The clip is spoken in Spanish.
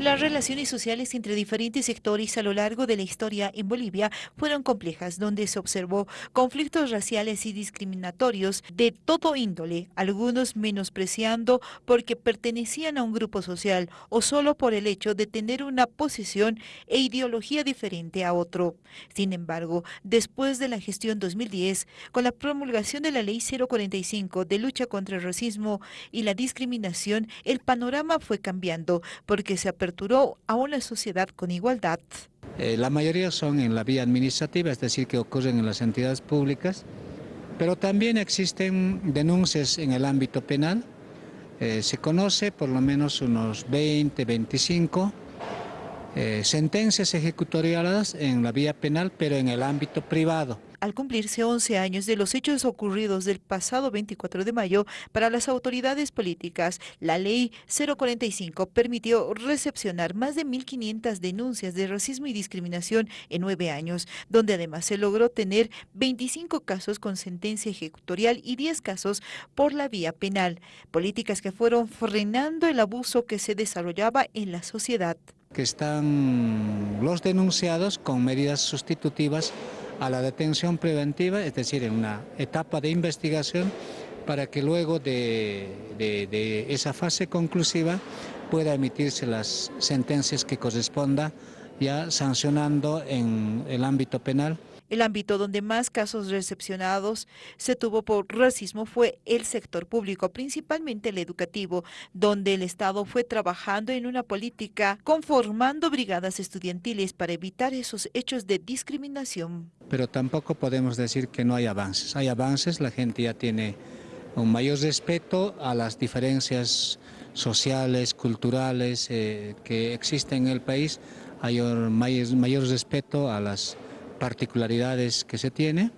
Las relaciones sociales entre diferentes sectores a lo largo de la historia en Bolivia fueron complejas, donde se observó conflictos raciales y discriminatorios de todo índole, algunos menospreciando porque pertenecían a un grupo social o solo por el hecho de tener una posición e ideología diferente a otro. Sin embargo, después de la gestión 2010, con la promulgación de la Ley 045 de lucha contra el racismo y la discriminación, el panorama fue cambiando porque se aperturó a una sociedad con igualdad. Eh, la mayoría son en la vía administrativa, es decir, que ocurren en las entidades públicas, pero también existen denuncias en el ámbito penal. Eh, se conoce por lo menos unos 20, 25 eh, sentencias ejecutoriadas en la vía penal, pero en el ámbito privado al cumplirse 11 años de los hechos ocurridos del pasado 24 de mayo, para las autoridades políticas, la ley 045 permitió recepcionar más de 1.500 denuncias de racismo y discriminación en nueve años, donde además se logró tener 25 casos con sentencia ejecutorial y 10 casos por la vía penal, políticas que fueron frenando el abuso que se desarrollaba en la sociedad. Que están los denunciados con medidas sustitutivas a la detención preventiva, es decir, en una etapa de investigación para que luego de, esa fase conclusiva pueda emitirse las sentencias que corresponda ya sancionando en el ámbito penal el ámbito donde más casos recepcionados se tuvo por racismo fue el sector público, principalmente el educativo, donde el Estado fue trabajando en una política conformando brigadas estudiantiles para evitar esos hechos de discriminación. Pero tampoco podemos decir que no hay avances. Hay avances, la gente ya tiene un mayor respeto a las diferencias sociales, culturales eh, que existen en el país, hay mayor, mayor respeto a las particularidades que se tiene